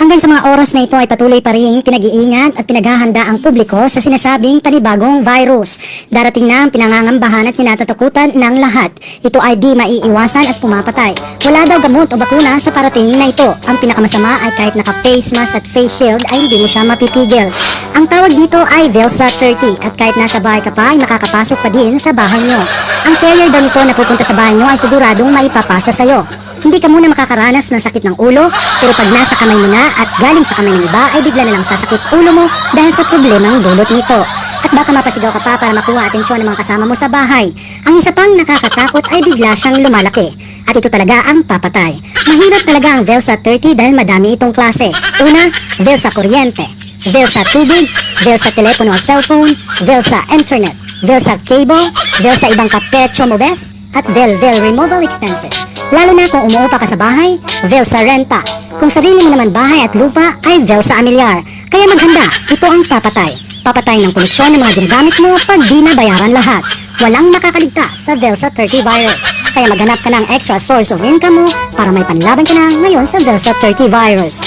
Hanggang sa mga oras na ito ay patuloy pa rin pinag-iingat at pinaghahanda ang publiko sa sinasabing panibagong virus. Darating na ang pinangangambahan at kinatatakutan ng lahat. Ito ay di maiiwasan at pumapatay. Wala daw gamot o bakuna sa parating na ito. Ang pinakamasama ay kahit naka-face mask at face shield ay hindi mo siya mapipigil. Ang tawag dito ay Velsa 30 at kahit nasa bahay ka pa ay makakapasok pa din sa bahay nyo. Ang carrier daw nito na pupunta sa bahay nyo ay siguradong maipapasa sa'yo. Hindi ka muna makakaranas ng sakit ng ulo, pero pag nasa kamay mo na at galing sa kamay ng iba ay bigla na lang sasakit ulo mo dahil sa problemang dulot nito. At baka mapasigaw ka pa para makuha atensyon ng mga kasama mo sa bahay. Ang isa pang nakakatakot ay bigla siyang lumalaki. At ito talaga ang papatay. Mahirap talaga ang Velsa 30 dahil madami itong klase. Una, Velsa Kuryente. Velsa Tubig, Velsa Telepono at Cellphone, Velsa Internet, Velsa Cable, Velsa Ibang Kapetyo Mobes, at Velvel Removal Expenses. Lalo na kung umuupa ka sa bahay, Velsa Renta. Kung sarili mo naman bahay at lupa, ay Velsa Amilyar. Kaya maghanda, ito ang papatay. Papatay ng koneksyon ng mga ginagamit mo pag di nabayaran lahat. Walang makakaligtas sa Velsa 30 virus. Kaya maghanap ka ng extra source of income mo para may panlaban ka na ngayon sa Velsa 30 virus.